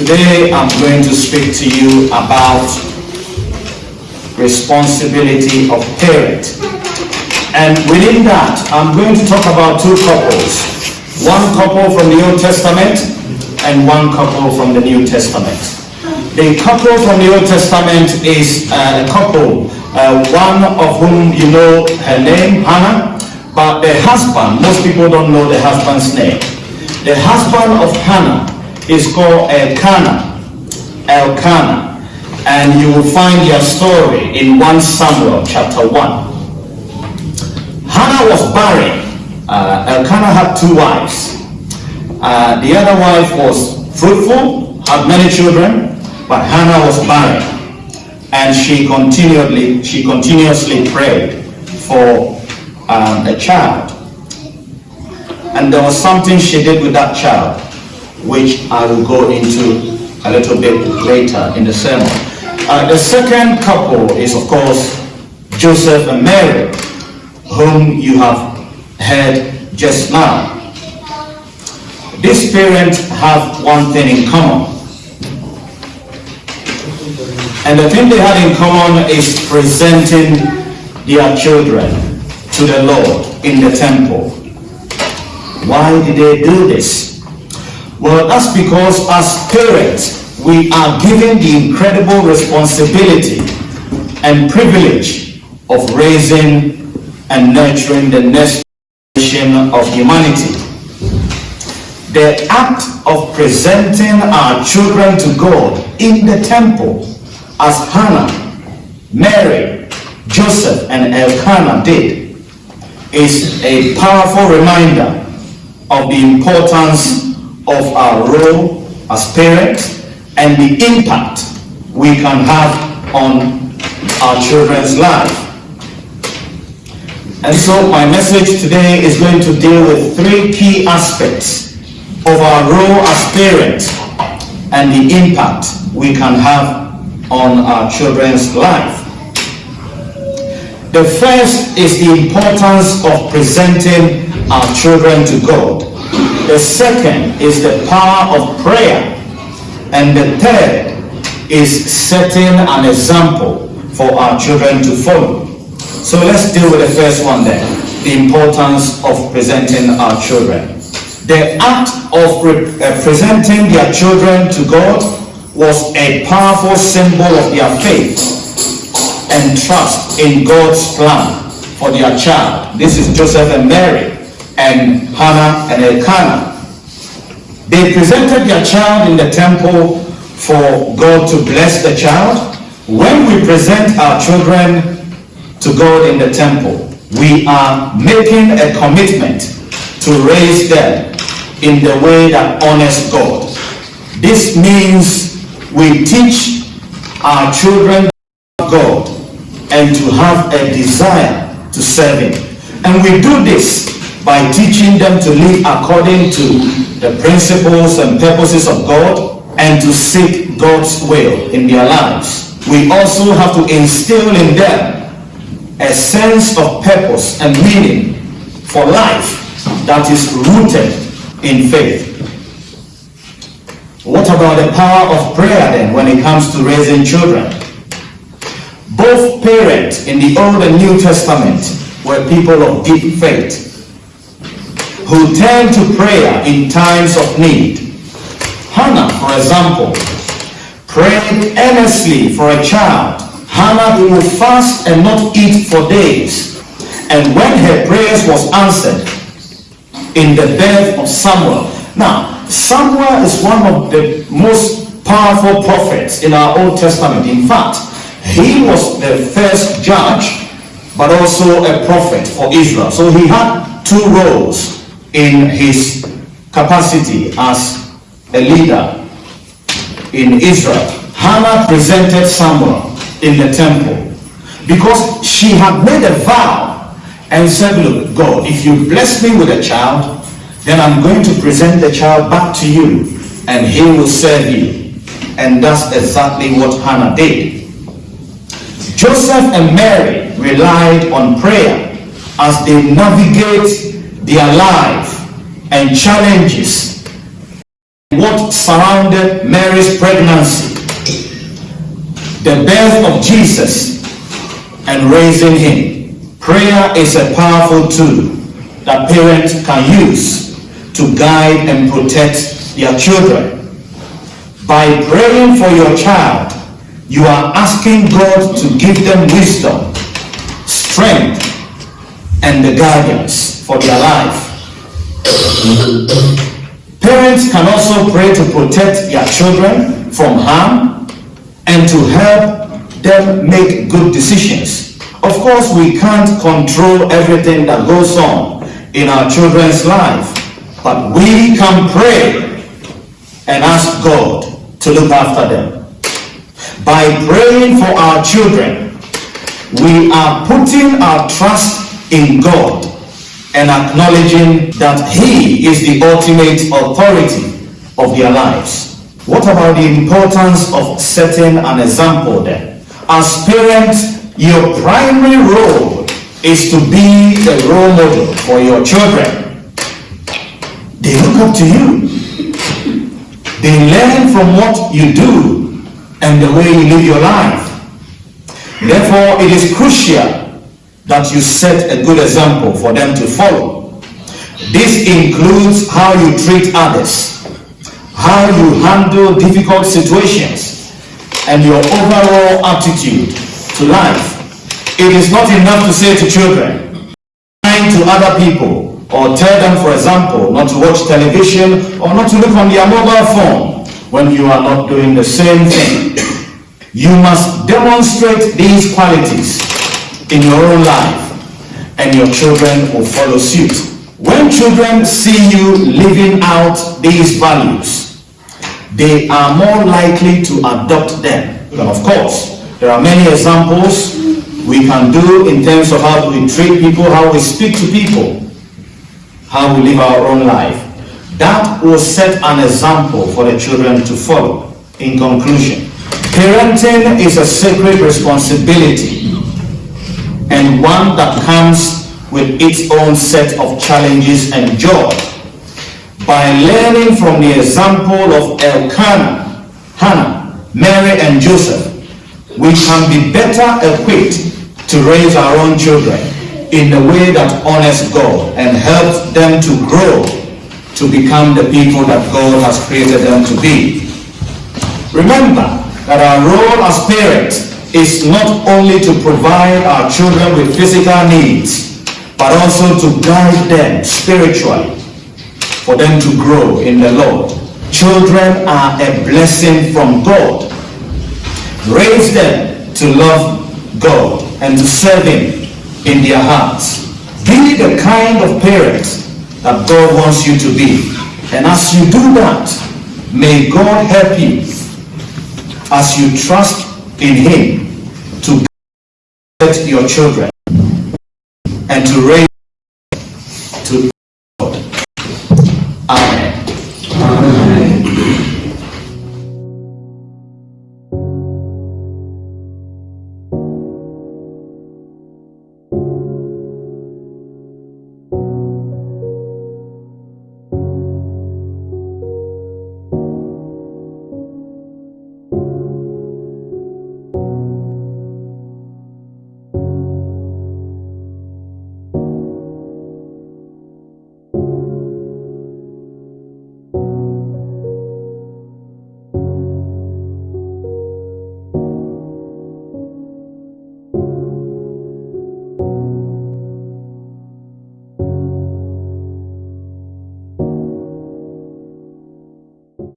Today I'm going to speak to you about responsibility of parent. And within that, I'm going to talk about two couples. One couple from the Old Testament and one couple from the New Testament. The couple from the Old Testament is uh, a couple, uh, one of whom you know her name, Hannah, but the husband, most people don't know the husband's name. The husband of Hannah is called Elkanah. Elkanah. And you will find their story in 1 Samuel chapter 1. Hannah was barren. Uh, Elkanah had two wives. Uh, the other wife was fruitful, had many children, but Hannah was barren. And she continually, she continuously prayed for um, a child. And there was something she did with that child which I will go into a little bit later in the sermon. Uh, the second couple is, of course, Joseph and Mary, whom you have heard just now. These parents have one thing in common. And the thing they had in common is presenting their children to the Lord in the temple. Why did they do this? Well, that's because as parents, we are given the incredible responsibility and privilege of raising and nurturing the next generation of humanity. The act of presenting our children to God in the temple, as Hannah, Mary, Joseph, and Elkanah did, is a powerful reminder of the importance of our role as parents and the impact we can have on our children's life. And so my message today is going to deal with three key aspects of our role as parents and the impact we can have on our children's life. The first is the importance of presenting our children to God. The second is the power of prayer. And the third is setting an example for our children to follow. So let's deal with the first one then, the importance of presenting our children. The act of uh, presenting their children to God was a powerful symbol of their faith and trust in God's plan for their child. This is Joseph and Mary and Hannah and Elkanah. They presented their child in the temple for God to bless the child. When we present our children to God in the temple, we are making a commitment to raise them in the way that honors God. This means we teach our children God and to have a desire to serve Him. And we do this by teaching them to live according to the principles and purposes of God and to seek God's will in their lives. We also have to instill in them a sense of purpose and meaning for life that is rooted in faith. What about the power of prayer then when it comes to raising children? Both parents in the Old and New Testament were people of deep faith who turn to prayer in times of need. Hannah, for example, prayed earnestly for a child. Hannah will fast and not eat for days. And when her prayers was answered in the birth of Samuel. Now, Samuel is one of the most powerful prophets in our Old Testament. In fact, he was the first judge, but also a prophet for Israel. So he had two roles in his capacity as a leader in Israel. Hannah presented Samuel in the temple because she had made a vow and said, look, God, if you bless me with a child, then I'm going to present the child back to you and he will serve you. And that's exactly what Hannah did. Joseph and Mary relied on prayer as they navigate their life and challenges what surrounded Mary's pregnancy, the birth of Jesus, and raising him. Prayer is a powerful tool that parents can use to guide and protect their children. By praying for your child, you are asking God to give them wisdom, strength, and the guidance for their life. Parents can also pray to protect their children from harm and to help them make good decisions. Of course, we can't control everything that goes on in our children's life, but we can pray and ask God to look after them. By praying for our children, we are putting our trust in God and acknowledging that He is the ultimate authority of their lives. What about the importance of setting an example then? As parents, your primary role is to be the role model for your children. They look up to you. They learn from what you do and the way you live your life. Therefore, it is crucial that you set a good example for them to follow. This includes how you treat others, how you handle difficult situations, and your overall attitude to life. It is not enough to say to children, lying to other people, or tell them, for example, not to watch television or not to look on their mobile phone when you are not doing the same thing. You must demonstrate these qualities in your own life and your children will follow suit. When children see you living out these values, they are more likely to adopt them. Of course, there are many examples we can do in terms of how we treat people, how we speak to people, how we live our own life. That will set an example for the children to follow. In conclusion, parenting is a sacred responsibility and one that comes with its own set of challenges and joy. By learning from the example of Elkanah, Hannah, Mary, and Joseph, we can be better equipped to raise our own children in a way that honors God and helps them to grow to become the people that God has created them to be. Remember that our role as parents is not only to provide our children with physical needs, but also to guide them spiritually for them to grow in the Lord. Children are a blessing from God. Raise them to love God and to serve Him in their hearts. Be the kind of parent that God wants you to be. And as you do that, may God help you as you trust in Him to get your children and to raise